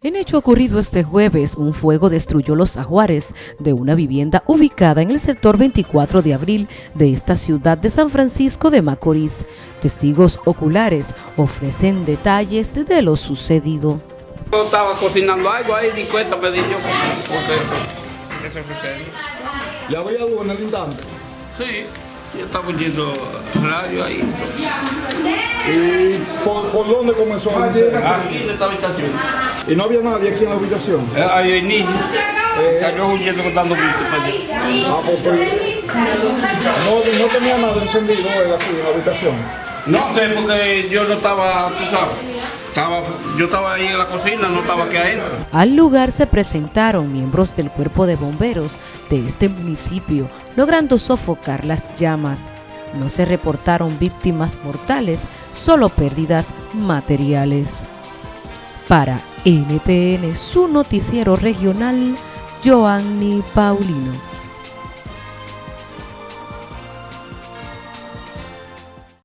En hecho ocurrido este jueves, un fuego destruyó los ajuares de una vivienda ubicada en el sector 24 de abril de esta ciudad de San Francisco de Macorís. Testigos oculares ofrecen detalles de lo sucedido. Yo estaba cocinando algo ahí, di cuenta, me di yo sucede. ¿Le había algo en el instante? Sí, yo estaba oyendo radio ahí. ¿Y por, por dónde comenzó a? Aquí en esta habitación. ¿Y no había nadie aquí en la habitación? Eh, Ahí hay niños. Salió huyendo dando gritos. Ah, pues, pues, no, no tenía nada encendido aquí en la habitación. No sé, porque yo no estaba, tú sabes, yo estaba ahí en la cocina, no estaba aquí adentro. Al lugar se presentaron miembros del cuerpo de bomberos de este municipio, logrando sofocar las llamas. No se reportaron víctimas mortales, solo pérdidas materiales. Para NTN, su noticiero regional, Joanny Paulino.